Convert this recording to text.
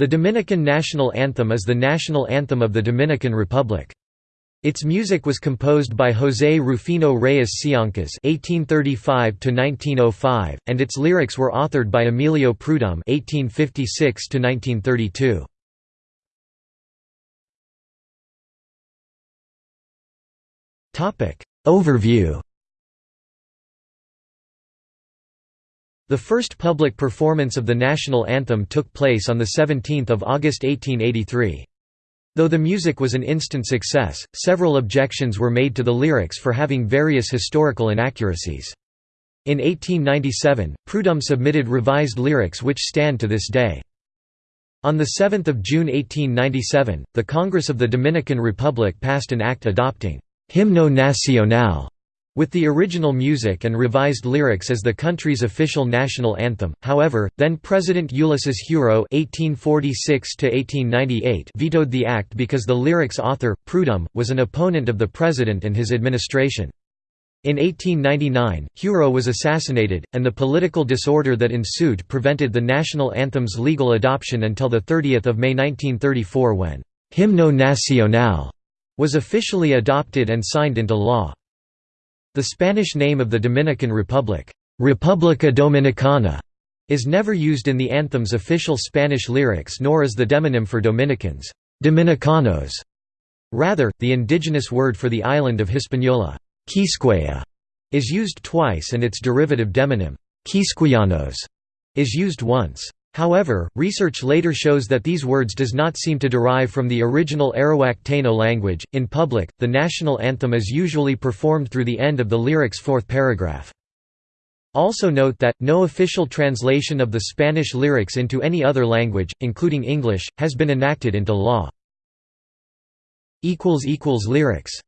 The Dominican national anthem is the national anthem of the Dominican Republic. Its music was composed by José Rufino Reyes Siancas (1835–1905), and its lyrics were authored by Emilio Prudhomme (1856–1932). Topic Overview. The first public performance of the national anthem took place on 17 August 1883. Though the music was an instant success, several objections were made to the lyrics for having various historical inaccuracies. In 1897, Prudhomme submitted revised lyrics which stand to this day. On 7 June 1897, the Congress of the Dominican Republic passed an act adopting «Himno Nacional» with the original music and revised lyrics as the country's official national anthem. However, then President Ulysses Heureaux (1846–1898) vetoed the act because the lyrics' author, Prudhomme, was an opponent of the president and his administration. In 1899, Heureaux was assassinated, and the political disorder that ensued prevented the national anthem's legal adoption until 30 May 1934 when «Himno Nacional» was officially adopted and signed into law. The Spanish name of the Dominican Republic, República Dominicana, is never used in the anthem's official Spanish lyrics nor is the demonym for Dominicans, Dominicanos. Rather, the indigenous word for the island of Hispaniola, Quisqueya, is used twice and its derivative demonym, Quisqueyanos, is used once. However, research later shows that these words does not seem to derive from the original Arawak Taino language. In public, the national anthem is usually performed through the end of the lyric's fourth paragraph. Also note that, no official translation of the Spanish lyrics into any other language, including English, has been enacted into law. Lyrics